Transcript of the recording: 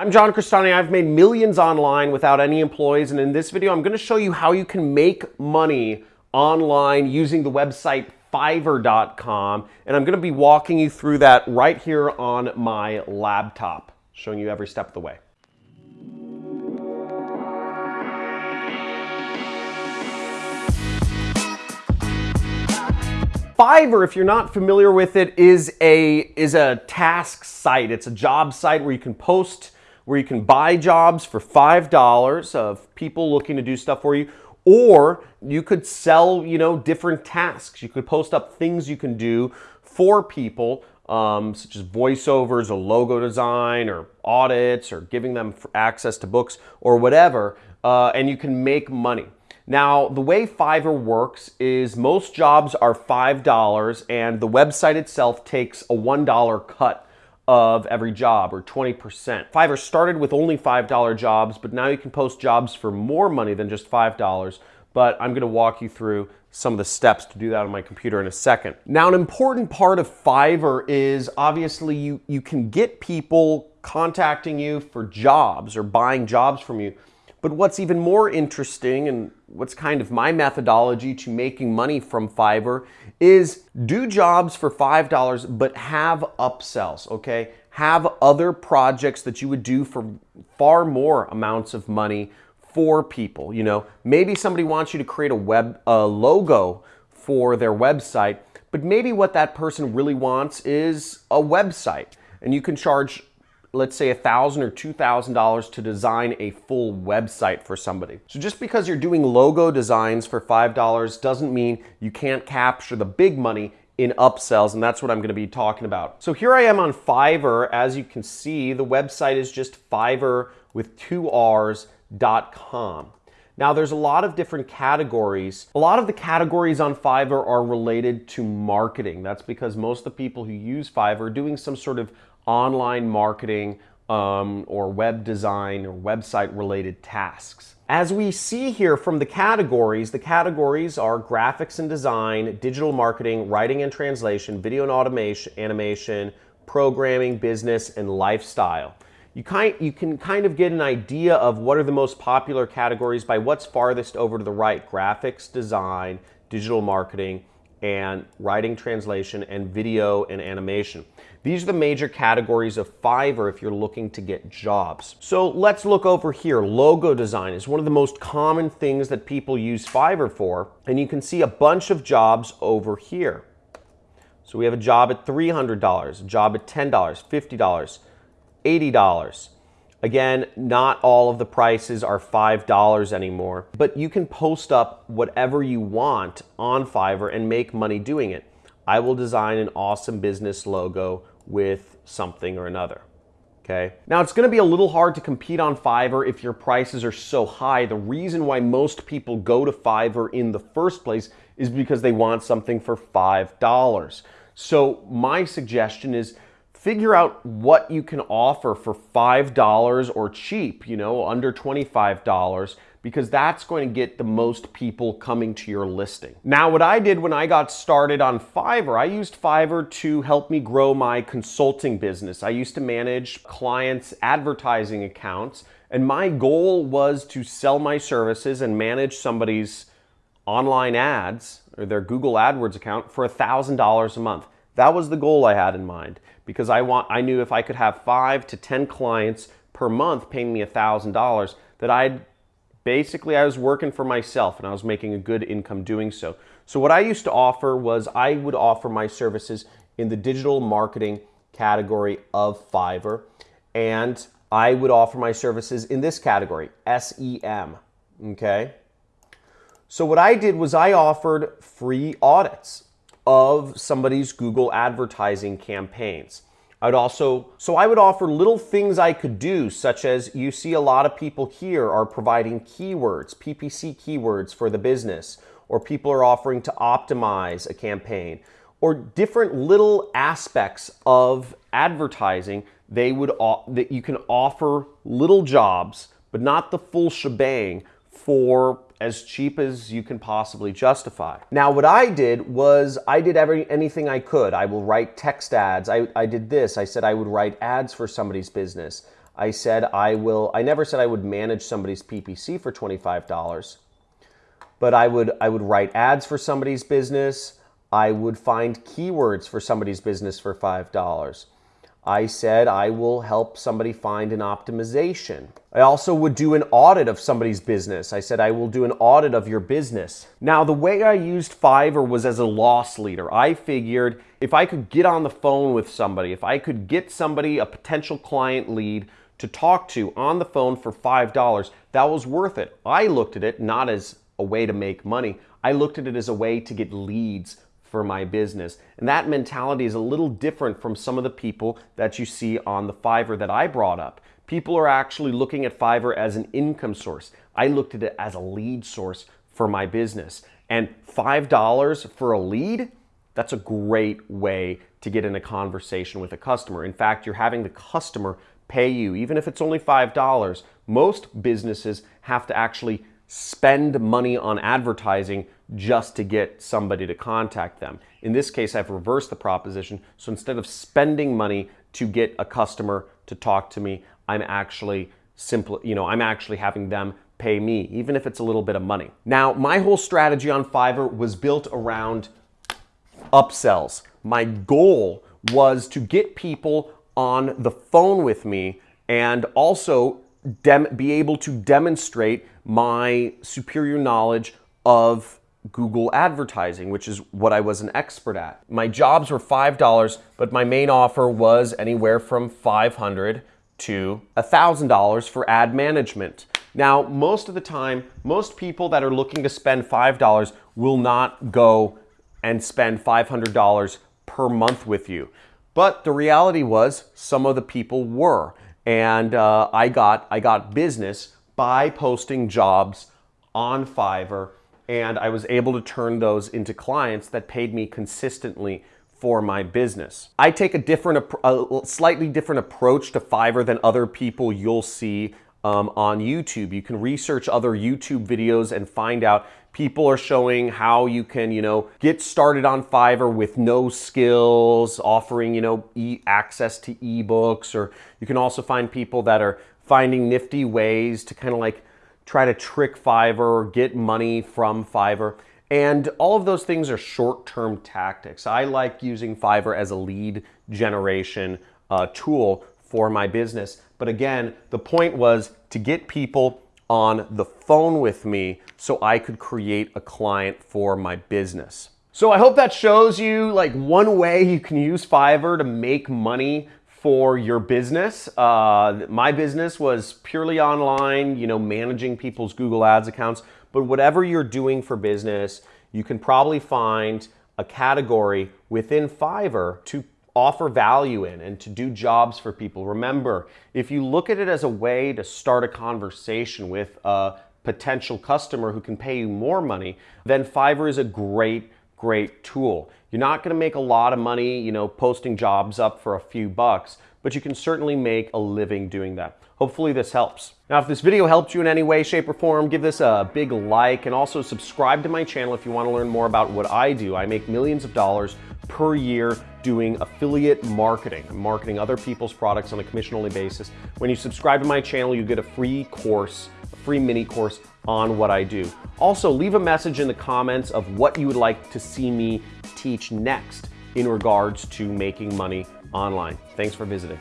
I'm John Crestani. I've made millions online without any employees, and in this video, I'm going to show you how you can make money online using the website Fiverr.com, and I'm going to be walking you through that right here on my laptop, showing you every step of the way. Fiverr, if you're not familiar with it, is a is a task site. It's a job site where you can post where you can buy jobs for $5 of people looking to do stuff for you, or you could sell, you know, different tasks. You could post up things you can do for people, um, such as voiceovers or logo design or audits or giving them access to books or whatever, uh, and you can make money. Now, the way Fiverr works is most jobs are $5 and the website itself takes a $1 cut of every job or 20%. Fiverr started with only $5 jobs, but now you can post jobs for more money than just $5. But I'm gonna walk you through some of the steps to do that on my computer in a second. Now, an important part of Fiverr is obviously you, you can get people contacting you for jobs or buying jobs from you. But what's even more interesting and what's kind of my methodology to making money from Fiverr is do jobs for $5, but have upsells, okay? Have other projects that you would do for far more amounts of money for people. You know, maybe somebody wants you to create a web a logo for their website, but maybe what that person really wants is a website. And you can charge let's say a 1,000 or $2,000 to design a full website for somebody. So just because you're doing logo designs for $5 doesn't mean you can't capture the big money in upsells, and that's what I'm gonna be talking about. So here I am on Fiverr. As you can see, the website is just Fiverr with two R's dot com. Now there's a lot of different categories. A lot of the categories on Fiverr are related to marketing. That's because most of the people who use Fiverr are doing some sort of online marketing um, or web design or website related tasks. As we see here from the categories, the categories are graphics and design, digital marketing, writing and translation, video and automation, animation, programming, business, and lifestyle. You, kind, you can kind of get an idea of what are the most popular categories by what's farthest over to the right. Graphics, design, digital marketing, and writing translation and video and animation. These are the major categories of Fiverr if you're looking to get jobs. So let's look over here. Logo design is one of the most common things that people use Fiverr for, and you can see a bunch of jobs over here. So we have a job at $300, a job at $10, $50, $80. Again, not all of the prices are $5 anymore, but you can post up whatever you want on Fiverr and make money doing it. I will design an awesome business logo with something or another. Okay. Now it's going to be a little hard to compete on Fiverr if your prices are so high. The reason why most people go to Fiverr in the first place is because they want something for $5. So my suggestion is figure out what you can offer for $5 or cheap, you know, under $25 because that's going to get the most people coming to your listing. Now, what I did when I got started on Fiverr, I used Fiverr to help me grow my consulting business. I used to manage clients' advertising accounts, and my goal was to sell my services and manage somebody's online ads or their Google AdWords account for $1,000 a month. That was the goal I had in mind because I want I knew if I could have 5 to 10 clients per month paying me $1,000 that I'd basically I was working for myself and I was making a good income doing so. So what I used to offer was I would offer my services in the digital marketing category of Fiverr and I would offer my services in this category, SEM, okay? So what I did was I offered free audits of somebody's Google advertising campaigns. I'd also, so I would offer little things I could do, such as you see a lot of people here are providing keywords, PPC keywords for the business, or people are offering to optimize a campaign, or different little aspects of advertising they would that you can offer little jobs, but not the full shebang for as cheap as you can possibly justify. Now, what I did was I did every anything I could. I will write text ads. I, I did this. I said I would write ads for somebody's business. I said I will, I never said I would manage somebody's PPC for $25, but I would, I would write ads for somebody's business. I would find keywords for somebody's business for $5. I said I will help somebody find an optimization. I also would do an audit of somebody's business. I said I will do an audit of your business. Now, the way I used Fiverr was as a loss leader. I figured if I could get on the phone with somebody, if I could get somebody, a potential client lead, to talk to on the phone for $5, that was worth it. I looked at it not as a way to make money. I looked at it as a way to get leads for my business. And that mentality is a little different from some of the people that you see on the Fiverr that I brought up. People are actually looking at Fiverr as an income source. I looked at it as a lead source for my business. And $5 for a lead, that's a great way to get in a conversation with a customer. In fact, you're having the customer pay you, even if it's only $5. Most businesses have to actually spend money on advertising just to get somebody to contact them. In this case, I've reversed the proposition. So instead of spending money to get a customer to talk to me, I'm actually simply, you know, I'm actually having them pay me, even if it's a little bit of money. Now, my whole strategy on Fiverr was built around upsells. My goal was to get people on the phone with me and also be able to demonstrate my superior knowledge of Google advertising, which is what I was an expert at. My jobs were $5, but my main offer was anywhere from 500 to $1,000 for ad management. Now, most of the time, most people that are looking to spend $5 will not go and spend $500 per month with you. But the reality was some of the people were. And uh, I, got, I got business by posting jobs on Fiverr and I was able to turn those into clients that paid me consistently for my business. I take a different, a slightly different approach to Fiverr than other people you'll see um, on YouTube. You can research other YouTube videos and find out people are showing how you can, you know, get started on Fiverr with no skills, offering, you know, e access to ebooks, or you can also find people that are finding nifty ways to kind of like try to trick Fiverr, get money from Fiverr. And all of those things are short-term tactics. I like using Fiverr as a lead generation uh, tool for my business. But again, the point was to get people on the phone with me so I could create a client for my business. So I hope that shows you like one way you can use Fiverr to make money for your business. Uh, my business was purely online, you know, managing people's Google Ads accounts. But whatever you're doing for business, you can probably find a category within Fiverr to offer value in and to do jobs for people. Remember, if you look at it as a way to start a conversation with a potential customer who can pay you more money, then Fiverr is a great great tool. You're not gonna make a lot of money, you know, posting jobs up for a few bucks, but you can certainly make a living doing that. Hopefully this helps. Now, if this video helped you in any way, shape, or form, give this a big like and also subscribe to my channel if you wanna learn more about what I do. I make millions of dollars per year doing affiliate marketing. Marketing other people's products on a commission-only basis. When you subscribe to my channel, you get a free course, free mini course on what I do. Also, leave a message in the comments of what you would like to see me teach next in regards to making money online. Thanks for visiting.